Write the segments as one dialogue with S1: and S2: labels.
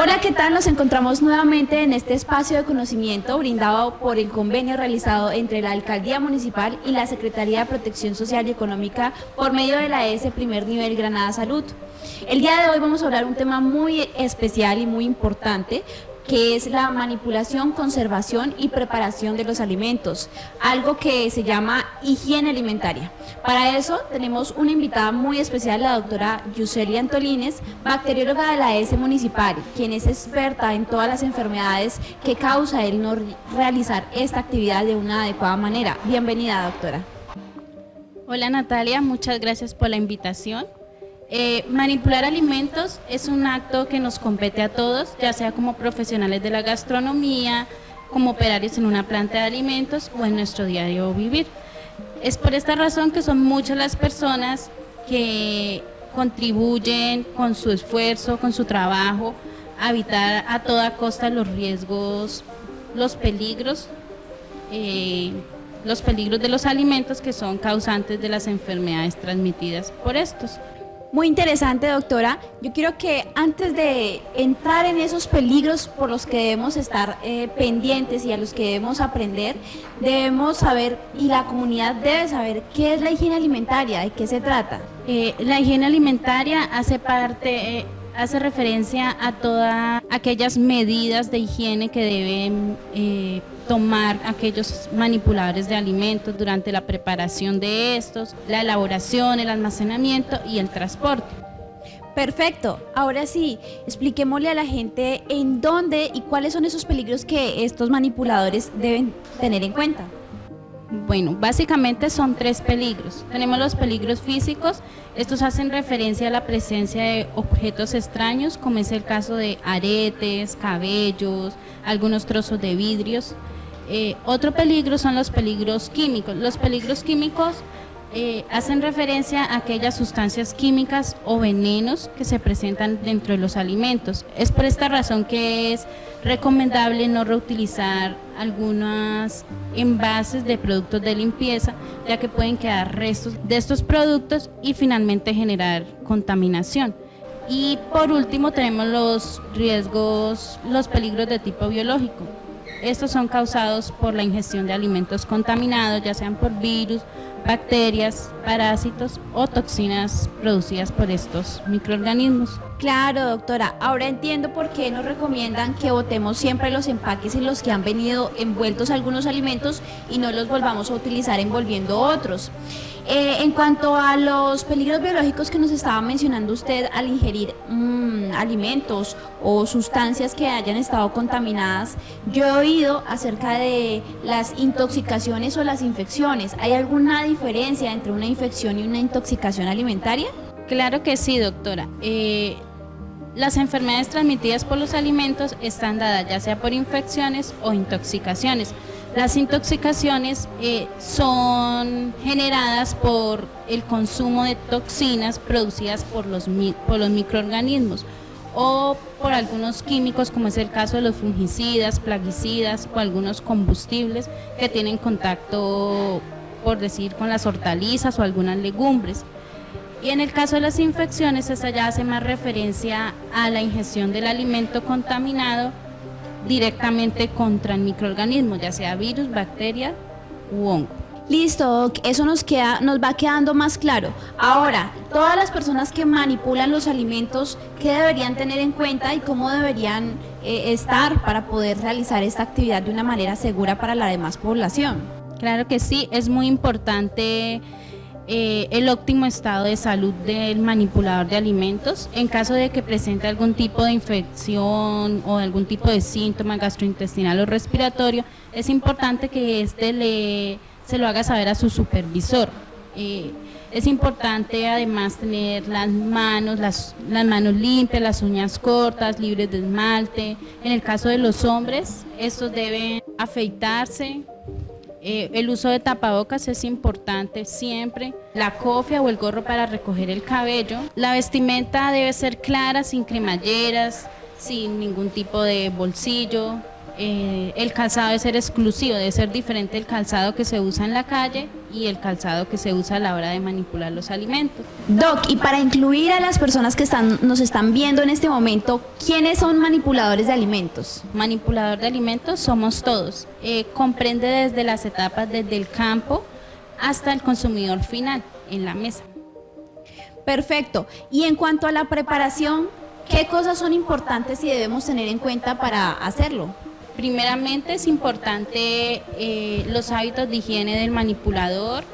S1: Hola, ¿qué tal? Nos encontramos nuevamente en este espacio de conocimiento brindado por el convenio realizado entre la Alcaldía Municipal y la Secretaría de Protección Social y Económica por medio de la ES Primer Nivel Granada Salud. El día de hoy vamos a hablar un tema muy especial y muy importante que es la manipulación, conservación y preparación de los alimentos, algo que se llama higiene alimentaria. Para eso tenemos una invitada muy especial, la doctora Yuselia Antolines, bacterióloga de la ES Municipal, quien es experta en todas las enfermedades que causa el no realizar esta actividad de una adecuada manera. Bienvenida, doctora.
S2: Hola Natalia, muchas gracias por la invitación. Eh, manipular alimentos es un acto que nos compete a todos, ya sea como profesionales de la gastronomía, como operarios en una planta de alimentos o en nuestro diario vivir. Es por esta razón que son muchas las personas que contribuyen con su esfuerzo, con su trabajo, a evitar a toda costa los riesgos, los peligros, eh, los peligros de los alimentos que son causantes de las enfermedades transmitidas por estos.
S1: Muy interesante, doctora. Yo quiero que antes de entrar en esos peligros por los que debemos estar eh, pendientes y a los que debemos aprender, debemos saber, y la comunidad debe saber, qué es la higiene alimentaria, de qué se trata.
S2: Eh, la higiene alimentaria hace parte... Eh, hace referencia a todas aquellas medidas de higiene que deben tomar aquellos manipuladores de alimentos durante la preparación de estos, la elaboración, el almacenamiento y el transporte.
S1: Perfecto, ahora sí, expliquémosle a la gente en dónde y cuáles son esos peligros que estos manipuladores deben tener en cuenta.
S2: Bueno, básicamente son tres peligros. Tenemos los peligros físicos, estos hacen referencia a la presencia de objetos extraños, como es el caso de aretes, cabellos, algunos trozos de vidrios. Eh, otro peligro son los peligros químicos. Los peligros químicos eh, hacen referencia a aquellas sustancias químicas o venenos que se presentan dentro de los alimentos. Es por esta razón que es recomendable no reutilizar algunos envases de productos de limpieza, ya que pueden quedar restos de estos productos y finalmente generar contaminación. Y por último tenemos los riesgos, los peligros de tipo biológico. Estos son causados por la ingestión de alimentos contaminados, ya sean por virus, bacterias, parásitos o toxinas producidas por estos microorganismos.
S1: Claro, doctora. Ahora entiendo por qué nos recomiendan que botemos siempre los empaques en los que han venido envueltos algunos alimentos y no los volvamos a utilizar envolviendo otros. Eh, en cuanto a los peligros biológicos que nos estaba mencionando usted al ingerir mm, alimentos o sustancias que hayan estado contaminadas, yo he oído acerca de las intoxicaciones o las infecciones. ¿Hay alguna diferencia entre una infección y una intoxicación alimentaria?
S2: Claro que sí, doctora. Eh, las enfermedades transmitidas por los alimentos están dadas ya sea por infecciones o intoxicaciones. Las intoxicaciones eh, son generadas por el consumo de toxinas producidas por los, por los microorganismos o por algunos químicos como es el caso de los fungicidas, plaguicidas o algunos combustibles que tienen contacto, por decir, con las hortalizas o algunas legumbres. Y en el caso de las infecciones, esta ya hace más referencia a la ingestión del alimento contaminado directamente contra el microorganismo, ya sea virus, bacteria u hongo.
S1: Listo, eso nos, queda, nos va quedando más claro. Ahora, todas las personas que manipulan los alimentos, ¿qué deberían tener en cuenta y cómo deberían eh, estar para poder realizar esta actividad de una manera segura para la demás población?
S2: Claro que sí, es muy importante eh, el óptimo estado de salud del manipulador de alimentos. En caso de que presente algún tipo de infección o algún tipo de síntoma gastrointestinal o respiratorio, es importante que éste le, se lo haga saber a su supervisor. Eh, es importante además tener las manos, las manos limpias, las uñas cortas, libres de esmalte. En el caso de los hombres, estos deben afeitarse, eh, el uso de tapabocas es importante siempre. La cofia o el gorro para recoger el cabello. La vestimenta debe ser clara, sin cremalleras, sin ningún tipo de bolsillo. Eh, el calzado debe ser exclusivo, debe ser diferente el calzado que se usa en la calle y el calzado que se usa a la hora de manipular los alimentos.
S1: Doc, y para incluir a las personas que están, nos están viendo en este momento, ¿quiénes son manipuladores de alimentos?
S2: Manipulador de alimentos somos todos. Eh, comprende desde las etapas desde el campo hasta el consumidor final en la mesa.
S1: Perfecto. Y en cuanto a la preparación, ¿qué cosas son importantes y debemos tener en cuenta para hacerlo?
S2: Primeramente es importante eh, los hábitos de higiene del manipulador,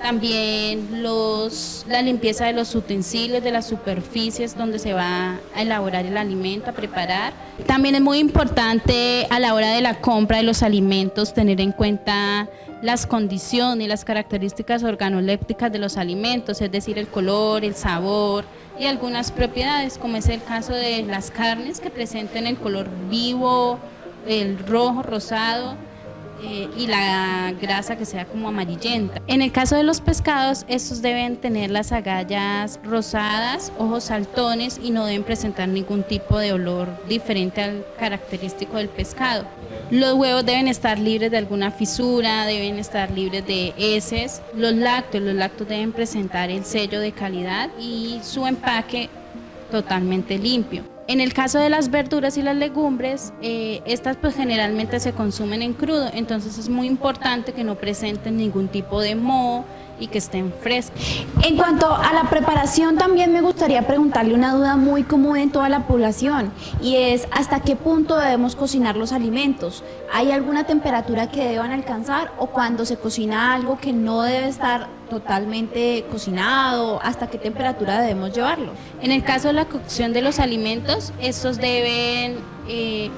S2: también los, la limpieza de los utensilios, de las superficies donde se va a elaborar el alimento, a preparar. También es muy importante a la hora de la compra de los alimentos tener en cuenta las condiciones, las características organolépticas de los alimentos, es decir, el color, el sabor y algunas propiedades, como es el caso de las carnes que presenten el color vivo, el rojo, rosado eh, y la grasa que sea como amarillenta. En el caso de los pescados, estos deben tener las agallas rosadas, ojos saltones y no deben presentar ningún tipo de olor diferente al característico del pescado. Los huevos deben estar libres de alguna fisura, deben estar libres de heces. Los lácteos, los lácteos deben presentar el sello de calidad y su empaque totalmente limpio. En el caso de las verduras y las legumbres, eh, estas pues generalmente se consumen en crudo, entonces es muy importante que no presenten ningún tipo de moho y que estén frescos.
S1: En cuanto a la preparación, también me gustaría preguntarle una duda muy común en toda la población y es hasta qué punto debemos cocinar los alimentos. ¿Hay alguna temperatura que deban alcanzar o cuando se cocina algo que no debe estar totalmente cocinado, hasta qué temperatura debemos llevarlo?
S2: En el caso de la cocción de los alimentos, estos deben eh,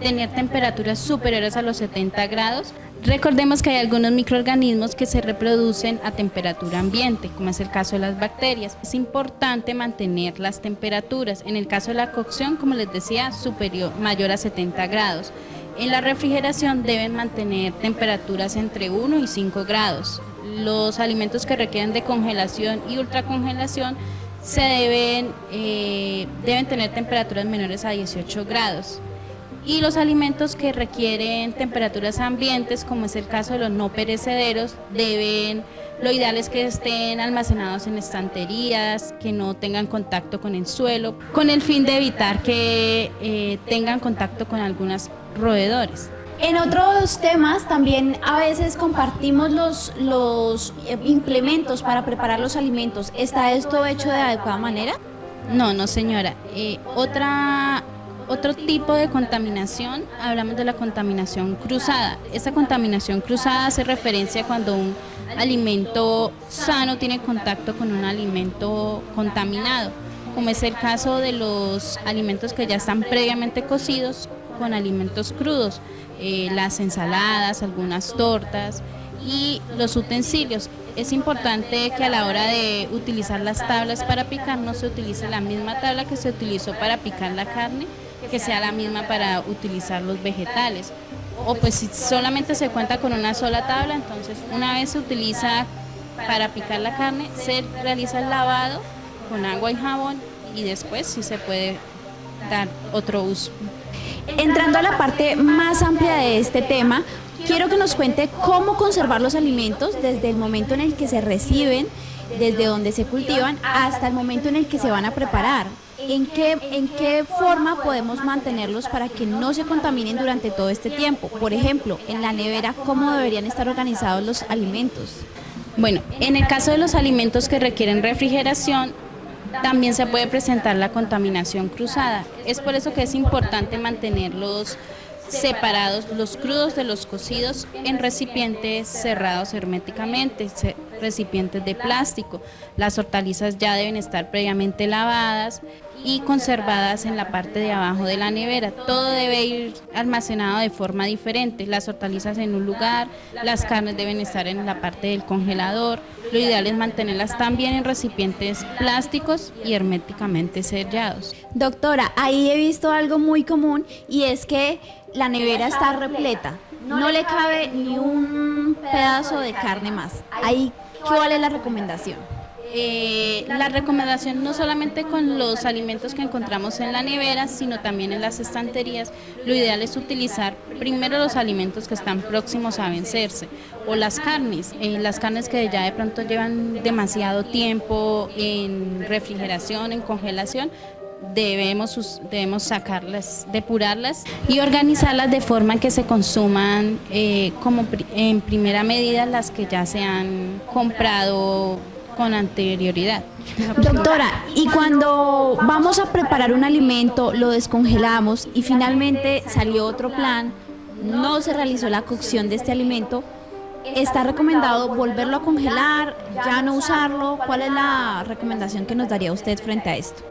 S2: tener temperaturas superiores a los 70 grados Recordemos que hay algunos microorganismos que se reproducen a temperatura ambiente, como es el caso de las bacterias. Es importante mantener las temperaturas. En el caso de la cocción, como les decía, superior, mayor a 70 grados. En la refrigeración deben mantener temperaturas entre 1 y 5 grados. Los alimentos que requieren de congelación y ultracongelación se deben, eh, deben tener temperaturas menores a 18 grados y los alimentos que requieren temperaturas ambientes, como es el caso de los no perecederos, deben, lo ideal es que estén almacenados en estanterías, que no tengan contacto con el suelo, con el fin de evitar que eh, tengan contacto con algunos roedores.
S1: En otros temas también a veces compartimos los, los eh, implementos para preparar los alimentos. ¿Está esto hecho de adecuada manera?
S2: No, no señora. Eh, otra otro tipo de contaminación, hablamos de la contaminación cruzada. Esta contaminación cruzada hace referencia cuando un alimento sano tiene contacto con un alimento contaminado, como es el caso de los alimentos que ya están previamente cocidos con alimentos crudos, eh, las ensaladas, algunas tortas y los utensilios. Es importante que a la hora de utilizar las tablas para picar no se utilice la misma tabla que se utilizó para picar la carne, que sea la misma para utilizar los vegetales. O pues si solamente se cuenta con una sola tabla, entonces una vez se utiliza para picar la carne, se realiza el lavado con agua y jabón y después sí se puede dar otro uso.
S1: Entrando a la parte más amplia de este tema, quiero que nos cuente cómo conservar los alimentos desde el momento en el que se reciben, desde donde se cultivan, hasta el momento en el que se van a preparar. ¿En qué, ¿En qué forma podemos mantenerlos para que no se contaminen durante todo este tiempo? Por ejemplo, en la nevera, ¿cómo deberían estar organizados los alimentos?
S2: Bueno, en el caso de los alimentos que requieren refrigeración, también se puede presentar la contaminación cruzada. Es por eso que es importante mantenerlos separados los crudos de los cocidos en recipientes cerrados herméticamente, recipientes de plástico. Las hortalizas ya deben estar previamente lavadas y conservadas en la parte de abajo de la nevera. Todo debe ir almacenado de forma diferente. Las hortalizas en un lugar, las carnes deben estar en la parte del congelador. Lo ideal es mantenerlas también en recipientes plásticos y herméticamente sellados.
S1: Doctora, ahí he visto algo muy común y es que la nevera está repleta. No le cabe ni un pedazo de carne más. Ahí, ¿cuál es la recomendación?
S2: Eh, la recomendación no solamente con los alimentos que encontramos en la nevera, sino también en las estanterías, lo ideal es utilizar primero los alimentos que están próximos a vencerse o las carnes, eh, las carnes que ya de pronto llevan demasiado tiempo en refrigeración, en congelación, debemos, debemos sacarlas, depurarlas y organizarlas de forma que se consuman eh, como en primera medida las que ya se han comprado con anterioridad.
S1: Doctora, y cuando vamos a preparar un alimento, lo descongelamos y finalmente salió otro plan, no se realizó la cocción de este alimento, ¿está recomendado volverlo a congelar, ya no usarlo? ¿Cuál es la recomendación que nos daría usted frente a esto?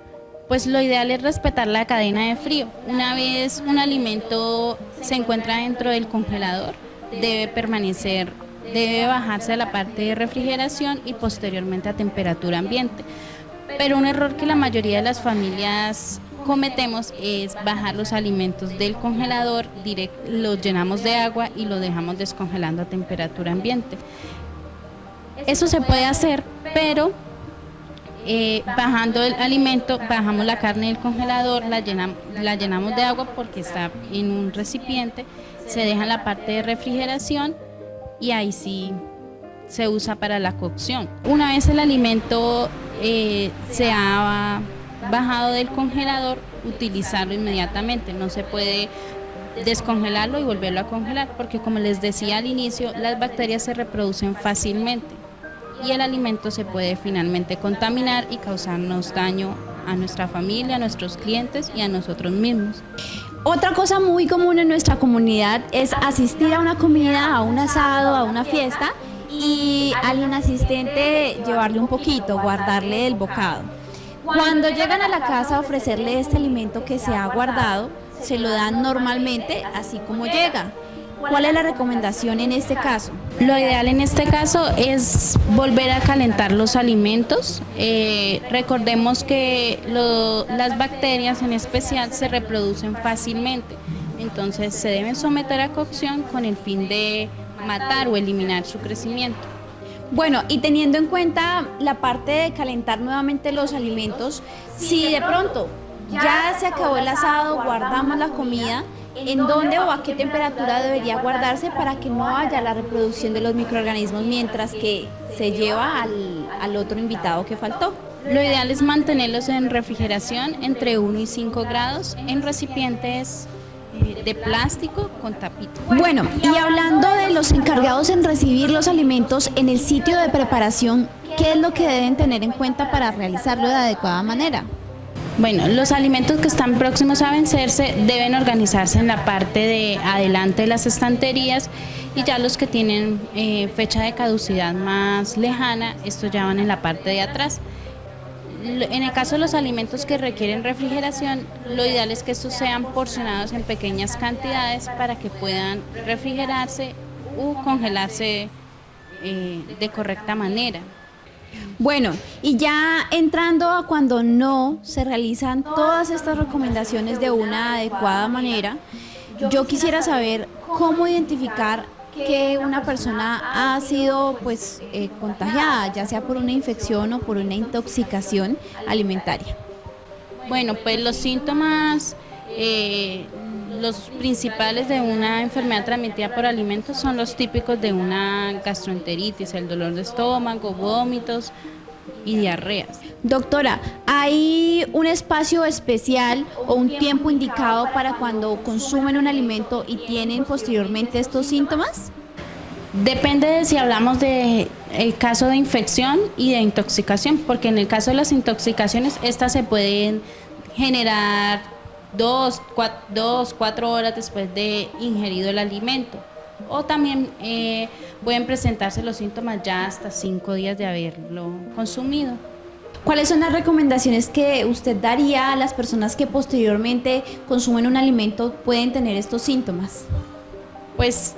S2: Pues lo ideal es respetar la cadena de frío. Una vez un alimento se encuentra dentro del congelador, debe permanecer debe bajarse a la parte de refrigeración y posteriormente a temperatura ambiente. Pero un error que la mayoría de las familias cometemos es bajar los alimentos del congelador, los llenamos de agua y lo dejamos descongelando a temperatura ambiente. Eso se puede hacer, pero eh, bajando el alimento, bajamos la carne del congelador, la llenamos, la llenamos de agua porque está en un recipiente, se deja en la parte de refrigeración y ahí sí se usa para la cocción. Una vez el alimento eh, se ha bajado del congelador, utilizarlo inmediatamente, no se puede descongelarlo y volverlo a congelar, porque como les decía al inicio, las bacterias se reproducen fácilmente y el alimento se puede finalmente contaminar y causarnos daño a nuestra familia, a nuestros clientes y a nosotros mismos.
S1: Otra cosa muy común en nuestra comunidad es asistir a una comida, a un asado, a una fiesta y al asistente llevarle un poquito, guardarle el bocado. Cuando llegan a la casa a ofrecerle este alimento que se ha guardado, se lo dan normalmente así como llega. ¿Cuál es la recomendación en este caso?
S2: Lo ideal en este caso es volver a calentar los alimentos. Eh, recordemos que las bacterias en especial se reproducen fácilmente, entonces se deben someter a cocción con el fin de matar o eliminar su crecimiento.
S1: Bueno, y teniendo en cuenta la parte de calentar nuevamente los alimentos, si de pronto ya se acabó el asado, guardamos la comida, en dónde o a qué temperatura debería guardarse para que no haya la reproducción de los microorganismos mientras que se lleva al, otro invitado que faltó.
S2: Lo ideal es mantenerlos en refrigeración entre 1 y 5 grados en recipientes eh, de plástico con tapita.
S1: Bueno, y hablando de los encargados en recibir los alimentos en el sitio de preparación, ¿qué es lo que deben tener en cuenta para realizarlo de adecuada manera?
S2: Bueno, los alimentos que están próximos a vencerse deben organizarse en la parte de adelante de las estanterías y ya los que tienen eh, fecha de caducidad más lejana, estos ya van en la parte de atrás. En el caso de los alimentos que requieren refrigeración, lo ideal es que estos sean porcionados en pequeñas cantidades para que puedan refrigerarse o congelarse eh, de correcta manera.
S1: Bueno, y ya entrando a cuando no se realizan todas estas recomendaciones de una adecuada manera, yo quisiera saber cómo identificar que una persona ha sido pues eh, contagiada, ya sea por una infección o por una intoxicación alimentaria.
S2: Bueno, pues los síntomas eh, los principales de una enfermedad transmitida por alimentos son los típicos de una gastroenteritis, el dolor de estómago, vómitos y diarreas.
S1: Doctora, ¿hay un espacio especial o un tiempo indicado para cuando consumen un alimento y tienen posteriormente estos síntomas?
S2: Depende de si hablamos de el caso de infección y de intoxicación, porque en el caso de las intoxicaciones estas se pueden generar dos, cuatro, horas después de ingerido el alimento. O también eh, pueden presentarse los síntomas ya hasta cinco días de haberlo consumido.
S1: ¿Cuáles son las recomendaciones que usted daría a las personas que posteriormente consumen un alimento pueden tener estos síntomas?
S2: Pues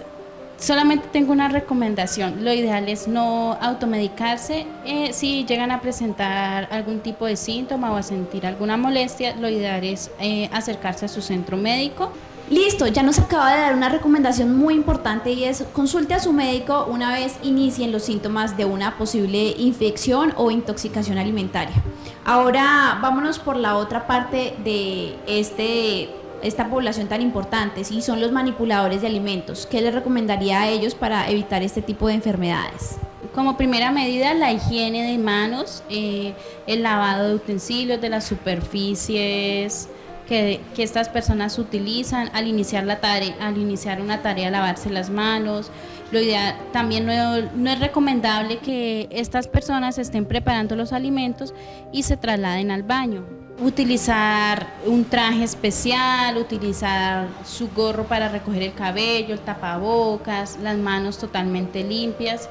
S2: Solamente tengo una recomendación, lo ideal es no automedicarse, eh, si llegan a presentar algún tipo de síntoma o a sentir alguna molestia, lo ideal es eh, acercarse a su centro médico.
S1: Listo, ya nos acaba de dar una recomendación muy importante y es consulte a su médico una vez inicien los síntomas de una posible infección o intoxicación alimentaria. Ahora vámonos por la otra parte de este, esta población tan importante, si son los manipuladores de alimentos. ¿Qué les recomendaría a ellos para evitar este tipo de enfermedades?
S2: Como primera medida, la higiene de manos, eh, el lavado de utensilios, de las superficies, que, estas personas utilizan al iniciar, la tarea, al iniciar una tarea, lavarse las manos. Lo ideal, también no, es recomendable que estas personas estén preparando los alimentos y se trasladen al baño. Utilizar un traje especial, utilizar su gorro para recoger el cabello, el tapabocas, las manos totalmente limpias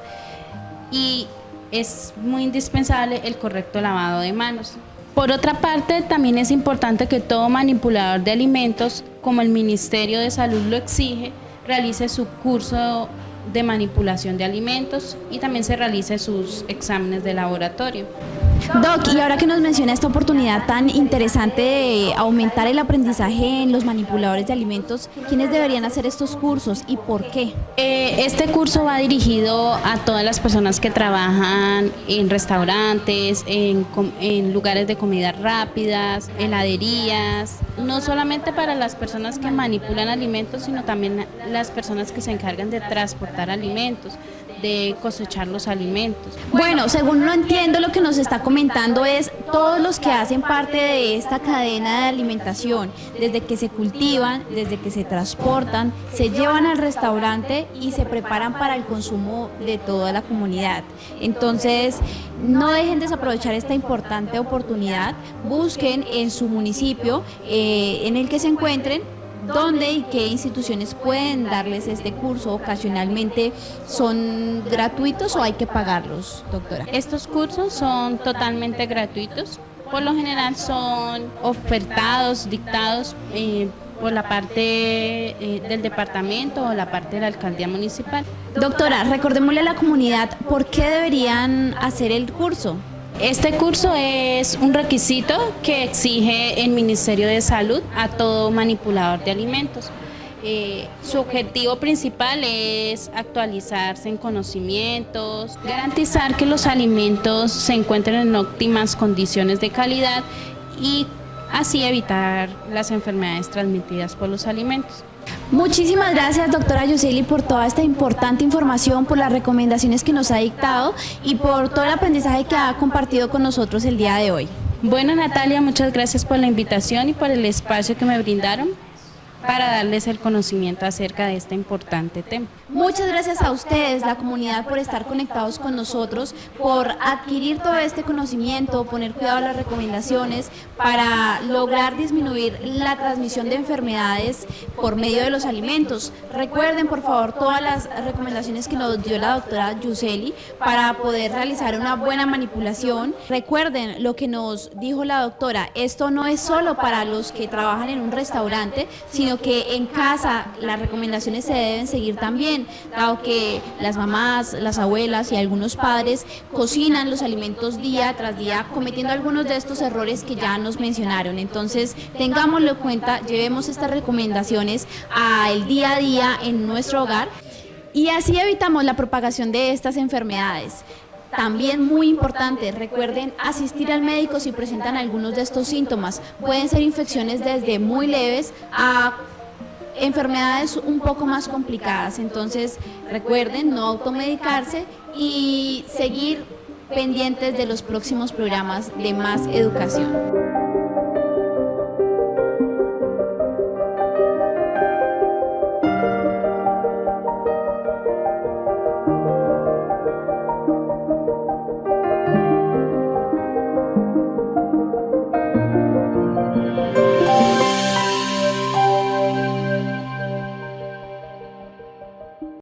S2: y es muy indispensable el correcto lavado de manos. Por otra parte, también es importante que todo manipulador de alimentos, como el Ministerio de Salud lo exige, realice su curso de manipulación de alimentos y también se realice sus exámenes de laboratorio.
S1: Doc, y ahora que nos menciona esta oportunidad tan interesante de aumentar el aprendizaje en los manipuladores de alimentos, ¿quiénes deberían hacer estos cursos y por qué?
S2: Eh, este curso va dirigido a todas las personas que trabajan en restaurantes, en, en lugares de comida rápidas, heladerías, no solamente para las personas que manipulan alimentos, sino también las personas que se encargan de transportar alimentos de cosechar los alimentos.
S1: Bueno, según lo entiendo, lo que nos está comentando es todos los que hacen parte de esta cadena de alimentación, desde que se cultivan, desde que se transportan, se llevan al restaurante y se preparan para el consumo de toda la comunidad. Entonces, no dejen desaprovechar esta importante oportunidad, busquen en su municipio eh, en el que se encuentren ¿Dónde y qué instituciones pueden darles este curso? ¿Ocasionalmente son gratuitos o hay que pagarlos, doctora?
S2: Estos cursos son totalmente gratuitos. Por lo general son ofertados, dictados eh, por la parte eh, del departamento o la parte de la alcaldía municipal.
S1: Doctora, recordémosle a la comunidad por qué deberían hacer el curso.
S2: Este curso es un requisito que exige el Ministerio de Salud a todo manipulador de alimentos. Eh, su objetivo principal es actualizarse en conocimientos, garantizar que los alimentos se encuentren en óptimas condiciones de calidad y así evitar las enfermedades transmitidas por los alimentos.
S1: Muchísimas gracias, doctora Yuseli, por toda esta importante información, por las recomendaciones que nos ha dictado y por todo el aprendizaje que ha compartido con nosotros el día de hoy.
S2: Bueno, Natalia, muchas gracias por la invitación y por el espacio que me brindaron para darles el conocimiento acerca de este importante tema.
S1: Muchas gracias a ustedes, la comunidad, por estar conectados con nosotros, por adquirir todo este conocimiento, poner cuidado a las recomendaciones para lograr disminuir la transmisión de enfermedades por medio de los alimentos. Recuerden, por favor, todas las recomendaciones que nos dio la doctora Yuseli para poder realizar una buena manipulación. Recuerden lo que nos dijo la doctora, esto no es solo para los que trabajan en un restaurante, sino que en casa las recomendaciones se deben seguir también, dado que las mamás, las abuelas y algunos padres cocinan los alimentos día tras día cometiendo algunos de estos errores que ya nos mencionaron. Entonces, tengámoslo en cuenta, llevemos estas recomendaciones al día a día en nuestro hogar y así evitamos la propagación de estas enfermedades. También muy importante, recuerden asistir al médico si presentan algunos de estos síntomas. Pueden ser infecciones desde muy leves a enfermedades un poco más complicadas. Entonces, recuerden no automedicarse y seguir pendientes de los próximos programas de más educación.